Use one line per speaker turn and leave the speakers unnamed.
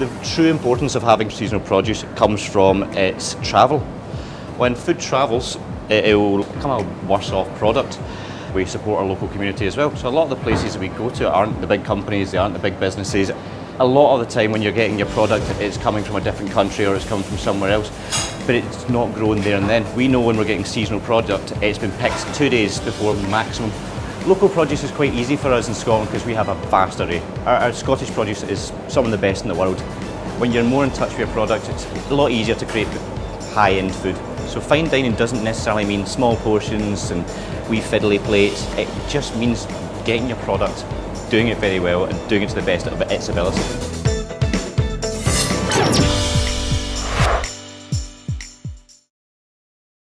The true importance of having seasonal produce comes from its travel. When food travels, it will become a worse off product. We support our local community as well. So a lot of the places we go to aren't the big companies, they aren't the big businesses. A lot of the time when you're getting your product, it's coming from a different country or it's coming from somewhere else, but it's not grown there and then. We know when we're getting seasonal product, it's been picked two days before maximum. Local produce is quite easy for us in Scotland because we have a vast array. Our, our, Scottish produce is some of the best in the world. When you're more in touch with your product, it's a lot easier to create high-end food. So fine dining doesn't necessarily mean small portions and wee fiddly plates. It just means getting your product, doing it very well and doing it to the best of its ability.